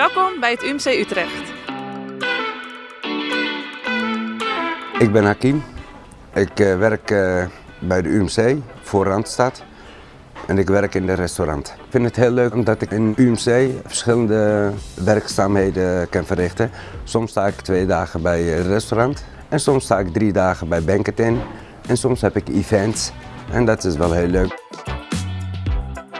Welkom bij het UMC Utrecht. Ik ben Hakim. Ik uh, werk uh, bij de UMC voor Randstad en ik werk in de restaurant. Ik vind het heel leuk omdat ik in UMC verschillende werkzaamheden kan verrichten. Soms sta ik twee dagen bij het restaurant en soms sta ik drie dagen bij Banketin en soms heb ik events en dat is wel heel leuk.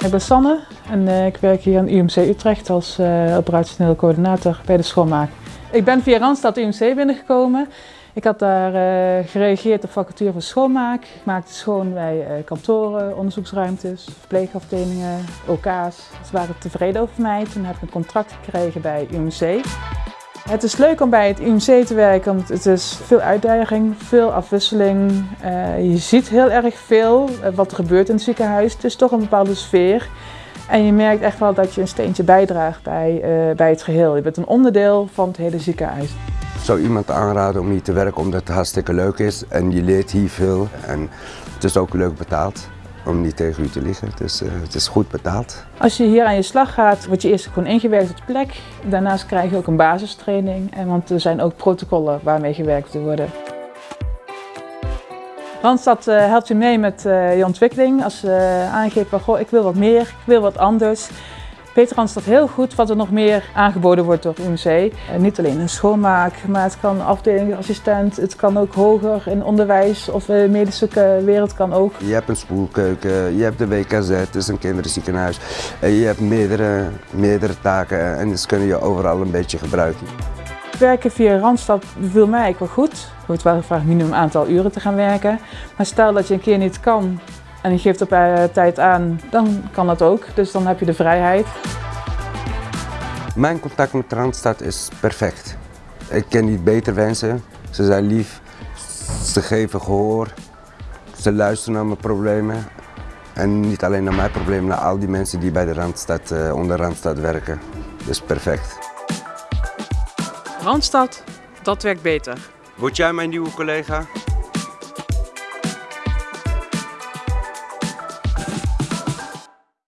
Ik ben Sanne en uh, ik werk hier aan UMC Utrecht als uh, operationeel coördinator bij de schoonmaak. Ik ben via Randstad UMC binnengekomen. Ik had daar uh, gereageerd op vacature voor schoonmaak. Ik maakte schoon bij kantoren, onderzoeksruimtes, verpleegafdelingen, OK's. Ze waren tevreden over mij. Toen heb ik een contract gekregen bij UMC. Het is leuk om bij het UMC te werken, want het is veel uitdaging, veel afwisseling. Uh, je ziet heel erg veel wat er gebeurt in het ziekenhuis. Het is toch een bepaalde sfeer. En je merkt echt wel dat je een steentje bijdraagt bij, uh, bij het geheel. Je bent een onderdeel van het hele ziekenhuis. Ik zou iemand aanraden om hier te werken omdat het hartstikke leuk is en je leert hier veel en het is ook leuk betaald om niet tegen u te liggen. Het is, uh, het is goed betaald. Als je hier aan je slag gaat, word je eerst gewoon ingewerkt op de plek. Daarnaast krijg je ook een basistraining, en want er zijn ook protocollen waarmee gewerkt te worden. Randstad uh, helpt je mee met je ontwikkeling. Als je aangeeft van goh, ik wil wat meer, ik wil wat anders. Peter Randstad heel goed wat er nog meer aangeboden wordt door UMC. En niet alleen in schoonmaak, maar het kan afdelingsassistent, het kan ook hoger in onderwijs of de medische wereld kan ook. Je hebt een spoelkeuken, je hebt de WKZ, het is een kinderziekenhuis. Je hebt meerdere, meerdere taken en dus kun je overal een beetje gebruiken. Werken via Randstad beviel mij wel goed. Er wordt wel gevraagd minimum aantal uren te gaan werken. Maar stel dat je een keer niet kan en je geeft op uh, tijd aan, dan kan dat ook. Dus dan heb je de vrijheid. Mijn contact met Randstad is perfect. Ik ken niet beter wensen. Ze zijn lief, ze geven gehoor, ze luisteren naar mijn problemen. En niet alleen naar mijn problemen, naar al die mensen die bij de Randstad, uh, onder Randstad werken. Dus perfect. Randstad, dat werkt beter. Word jij mijn nieuwe collega?